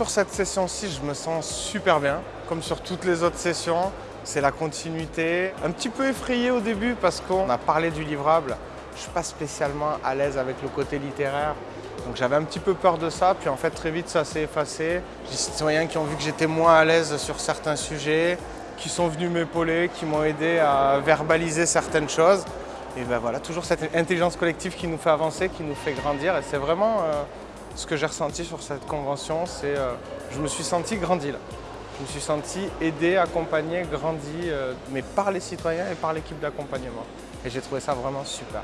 sur cette session-ci, je me sens super bien, comme sur toutes les autres sessions. C'est la continuité. Un petit peu effrayé au début parce qu'on a parlé du livrable. Je ne suis pas spécialement à l'aise avec le côté littéraire. Donc j'avais un petit peu peur de ça, puis en fait très vite ça s'est effacé. J'ai des citoyens qui ont vu que j'étais moins à l'aise sur certains sujets, qui sont venus m'épauler, qui m'ont aidé à verbaliser certaines choses. Et ben voilà, toujours cette intelligence collective qui nous fait avancer, qui nous fait grandir. Et c'est vraiment euh, ce que j'ai ressenti sur cette convention, c'est euh, je me suis senti grandi là. Je me suis senti aidé, accompagné, grandi, euh, mais par les citoyens et par l'équipe d'accompagnement. Et j'ai trouvé ça vraiment super.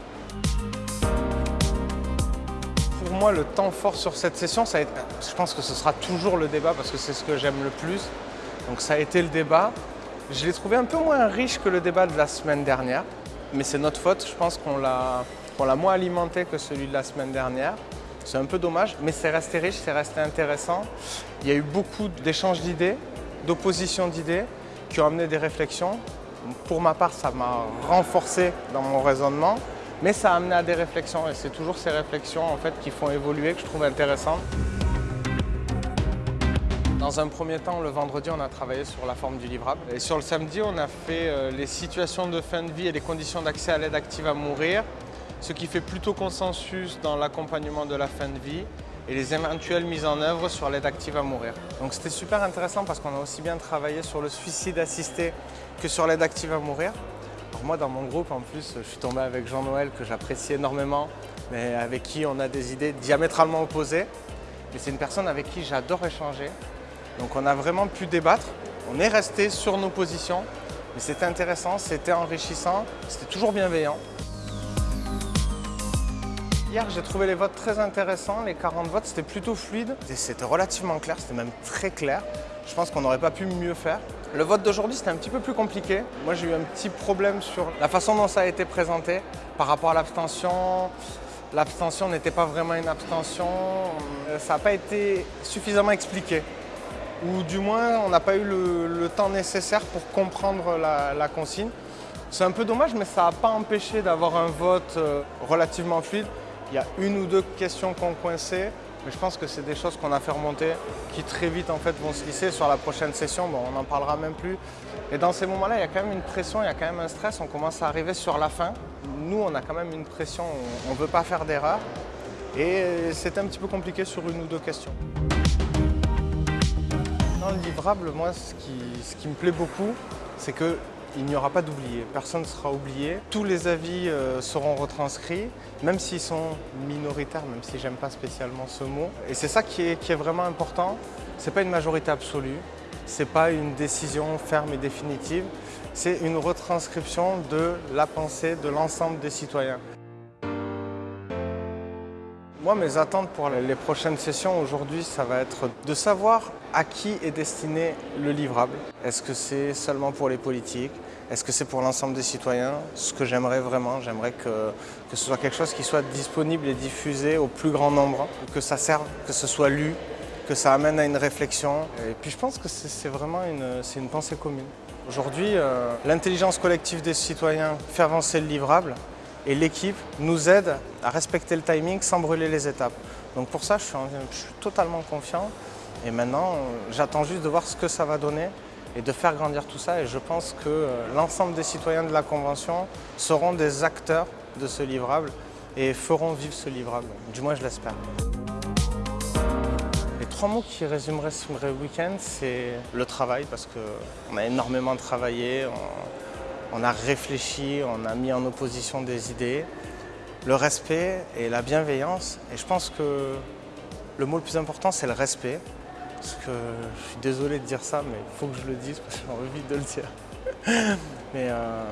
Pour moi, le temps fort sur cette session, ça je pense que ce sera toujours le débat parce que c'est ce que j'aime le plus. Donc ça a été le débat. Je l'ai trouvé un peu moins riche que le débat de la semaine dernière, mais c'est notre faute. Je pense qu'on l'a moins alimenté que celui de la semaine dernière. C'est un peu dommage, mais c'est resté riche, c'est resté intéressant. Il y a eu beaucoup d'échanges d'idées, d'oppositions d'idées qui ont amené des réflexions. Pour ma part, ça m'a renforcé dans mon raisonnement, mais ça a amené à des réflexions et c'est toujours ces réflexions en fait, qui font évoluer que je trouve intéressantes. Dans un premier temps, le vendredi, on a travaillé sur la forme du livrable. Et sur le samedi, on a fait euh, les situations de fin de vie et les conditions d'accès à l'aide active à mourir, ce qui fait plutôt consensus dans l'accompagnement de la fin de vie et les éventuelles mises en œuvre sur l'aide active à mourir. Donc c'était super intéressant parce qu'on a aussi bien travaillé sur le suicide assisté que sur l'aide active à mourir. moi dans mon groupe en plus, je suis tombé avec Jean-Noël que j'apprécie énormément, mais avec qui on a des idées diamétralement opposées. Mais c'est une personne avec qui j'adore échanger. Donc on a vraiment pu débattre, on est resté sur nos positions, mais c'était intéressant, c'était enrichissant, c'était toujours bienveillant. Hier, j'ai trouvé les votes très intéressants. Les 40 votes, c'était plutôt fluide. C'était relativement clair, c'était même très clair. Je pense qu'on n'aurait pas pu mieux faire. Le vote d'aujourd'hui, c'était un petit peu plus compliqué. Moi, j'ai eu un petit problème sur la façon dont ça a été présenté par rapport à l'abstention. L'abstention n'était pas vraiment une abstention. Euh, ça n'a pas été suffisamment expliqué. Ou du moins, on n'a pas eu le, temps nécessaire pour comprendre la, consigne. C'est un peu dommage, mais ça n'a pas empêché d'avoir un vote euh, relativement fluide. Il y a une ou deux questions qu'on coincé, mais je pense que c'est des choses qu'on a fait remonter qui très vite en fait vont se lisser sur la prochaine session. Bon, on n'en parlera même plus. Et dans ces moments-là, il y a quand même une pression, il y a quand même un stress. On commence à arriver sur la fin. Nous, on a quand même une pression, on ne veut pas faire d'erreur. Et c'est un petit peu compliqué sur une ou deux questions. Dans le livrable, moi, ce qui me plaît beaucoup, c'est que il n'y aura pas d'oubliés, personne ne sera oublié. Tous les avis euh, seront retranscrits, même s'ils sont minoritaires, même si j'aime pas spécialement ce mot. Et c'est ça qui est vraiment important. Ce n'est pas une majorité absolue, ce n'est pas une décision ferme et définitive, c'est une retranscription de la pensée de l'ensemble des citoyens. Moi, mes attentes pour les prochaines sessions aujourd'hui, ça va être de savoir à qui est destiné le livrable. Est-ce que c'est seulement pour les politiques? Est-ce que c'est pour l'ensemble des citoyens? Ce que j'aimerais vraiment, j'aimerais que, que ce soit quelque chose qui soit disponible et diffusé au plus grand nombre, que ça serve, que ce soit lu, que ça amène à une réflexion. Et puis je pense que c'est vraiment une, une pensée commune. Aujourd'hui, euh, l'intelligence collective des citoyens fait avancer le livrable et l'équipe nous aide à respecter le timing sans brûler les étapes. Donc pour ça, je suis, totalement confiant et maintenant, j'attends juste de voir ce que ça va donner et de faire grandir tout ça. Et je pense que euh, l'ensemble des citoyens de la Convention seront des acteurs de ce livrable et feront vivre ce livrable. Du moins, je l'espère. Les trois mots qui résumeraient ce week-end, c'est le travail, parce qu'on a énormément travaillé, a réfléchi, on a mis en opposition des idées, le respect et la bienveillance. Et je pense que le mot le plus important, c'est le respect. Parce que je suis désolé de dire ça, mais il faut que je le dise parce que j'ai envie de le dire. mais euh,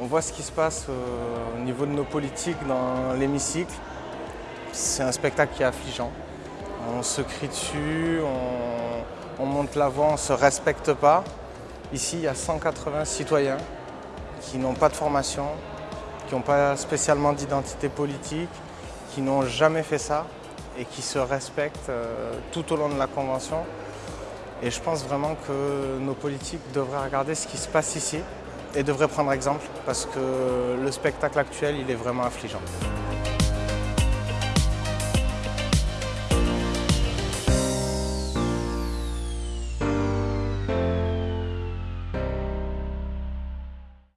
on voit ce qui se passe au niveau de nos politiques dans l'hémicycle. C'est un spectacle qui est affligeant. On se crie dessus, on, on monte la voix, on ne se respecte pas. Ici, il y a 180 citoyens qui n'ont pas de formation, qui n'ont pas spécialement d'identité politique, qui n'ont jamais fait ça et qui se respectent euh, tout au long de la Convention. Et je pense vraiment que nos politiques devraient regarder ce qui se passe ici et devraient prendre exemple parce que le spectacle actuel, il est vraiment affligeant.